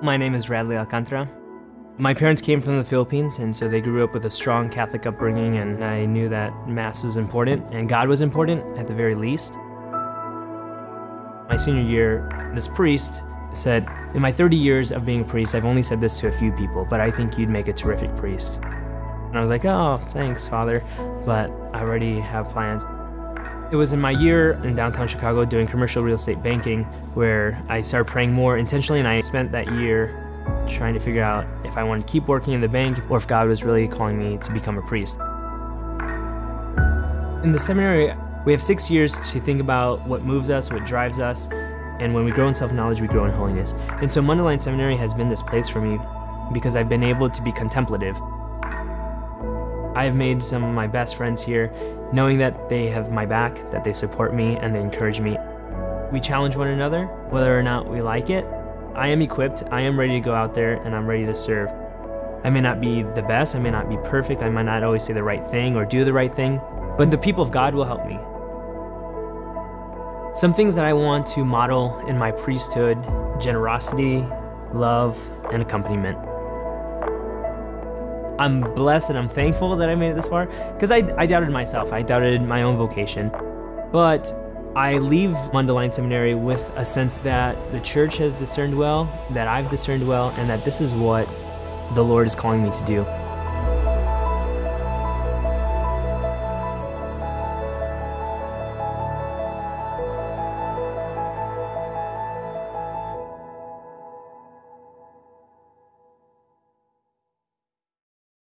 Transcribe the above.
My name is Radley Alcantara. My parents came from the Philippines, and so they grew up with a strong Catholic upbringing, and I knew that Mass was important, and God was important at the very least. My senior year, this priest said, in my 30 years of being a priest, I've only said this to a few people, but I think you'd make a terrific priest. And I was like, oh, thanks, Father, but I already have plans. It was in my year in downtown Chicago doing commercial real estate banking where I started praying more intentionally, and I spent that year trying to figure out if I wanted to keep working in the bank or if God was really calling me to become a priest. In the seminary, we have six years to think about what moves us, what drives us, and when we grow in self-knowledge, we grow in holiness. And so Mundelein Seminary has been this place for me because I've been able to be contemplative. I've made some of my best friends here, knowing that they have my back, that they support me, and they encourage me. We challenge one another, whether or not we like it, I am equipped, I am ready to go out there, and I'm ready to serve. I may not be the best, I may not be perfect, I might not always say the right thing or do the right thing, but the people of God will help me. Some things that I want to model in my priesthood, generosity, love, and accompaniment. I'm blessed and I'm thankful that I made it this far, because I, I doubted myself, I doubted my own vocation. But I leave Mundelein Seminary with a sense that the church has discerned well, that I've discerned well, and that this is what the Lord is calling me to do.